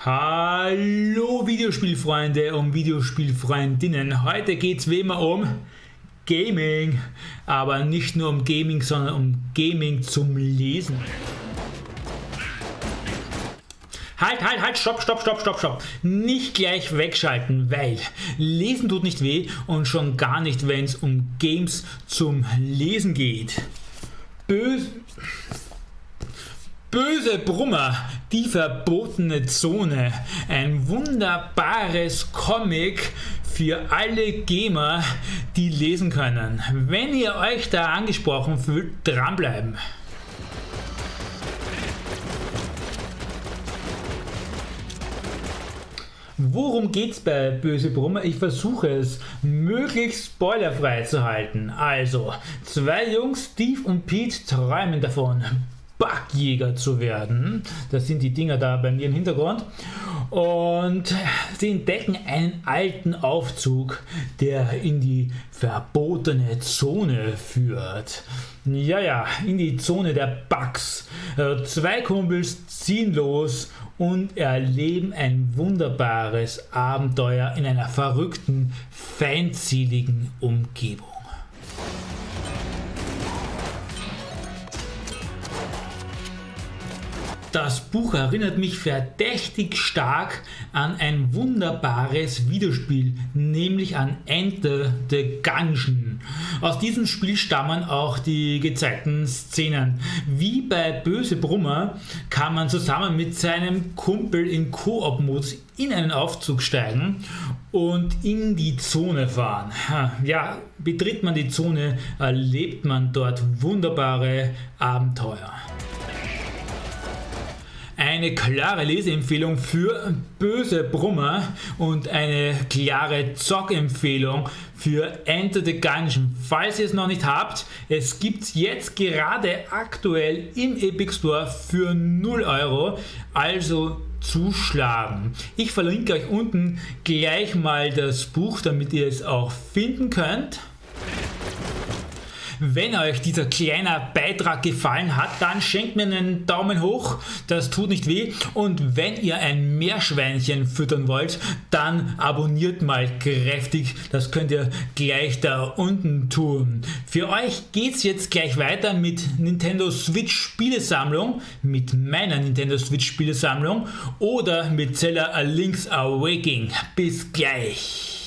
Hallo Videospielfreunde und Videospielfreundinnen. Heute geht es wie immer um Gaming. Aber nicht nur um Gaming, sondern um Gaming zum Lesen. Halt, halt, halt, stopp, stopp, stopp, stopp, stopp. Nicht gleich wegschalten, weil Lesen tut nicht weh und schon gar nicht, wenn es um Games zum Lesen geht. Böse... Böse Brummer, die verbotene Zone, ein wunderbares Comic für alle Gamer, die lesen können. Wenn ihr euch da angesprochen fühlt, dranbleiben. Worum geht's bei Böse Brummer? Ich versuche es möglichst spoilerfrei zu halten. Also, zwei Jungs, Steve und Pete, träumen davon, Backjäger zu werden. Das sind die Dinger da bei mir im Hintergrund. Und sie entdecken einen alten Aufzug, der in die verbotene Zone führt. Ja, ja, in die Zone der Bugs. Äh, zwei Kumpels ziehen los und erleben ein wunderbares Abenteuer in einer verrückten, feindseligen Umgebung. Das Buch erinnert mich verdächtig stark an ein wunderbares Videospiel, nämlich an Enter the Gungeon. Aus diesem Spiel stammen auch die gezeigten Szenen. Wie bei Böse Brummer kann man zusammen mit seinem Kumpel in Koop-Modus in einen Aufzug steigen und in die Zone fahren. Ja, betritt man die Zone, erlebt man dort wunderbare Abenteuer eine klare Leseempfehlung für böse Brummer und eine klare Zockempfehlung für Enter the Gungeon. Falls ihr es noch nicht habt, es gibt jetzt gerade aktuell im Epic Store für 0 Euro, also zuschlagen. Ich verlinke euch unten gleich mal das Buch, damit ihr es auch finden könnt. Wenn euch dieser kleine Beitrag gefallen hat, dann schenkt mir einen Daumen hoch, das tut nicht weh. Und wenn ihr ein Meerschweinchen füttern wollt, dann abonniert mal kräftig, das könnt ihr gleich da unten tun. Für euch geht es jetzt gleich weiter mit Nintendo Switch Spielesammlung, mit meiner Nintendo Switch Spielesammlung oder mit Zelda A Link's Awakening. Bis gleich!